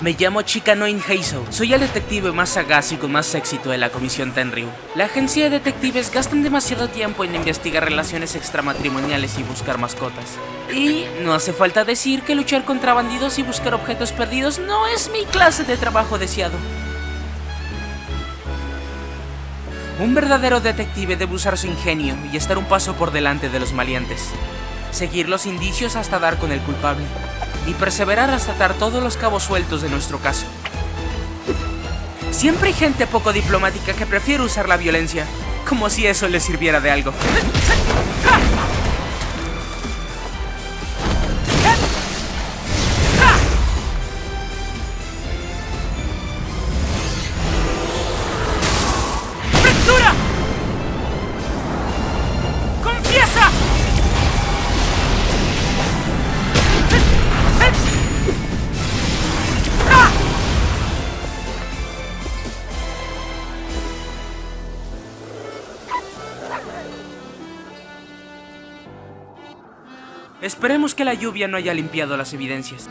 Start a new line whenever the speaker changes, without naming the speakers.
Me llamo Chikanoin Heiso. Soy el detective más sagaz y con más éxito de la Comisión Tenryu. La agencia de detectives gastan demasiado tiempo en investigar relaciones extramatrimoniales y buscar mascotas. Y no hace falta decir que luchar contra bandidos y buscar objetos perdidos no es mi clase de trabajo deseado. Un verdadero detective debe usar su ingenio y estar un paso por delante de los maleantes. Seguir los indicios hasta dar con el culpable. Y perseverar hasta atar todos los cabos sueltos de nuestro caso. Siempre hay gente poco diplomática que prefiere usar la violencia, como si eso le sirviera de algo. Esperemos que la lluvia no haya limpiado las evidencias.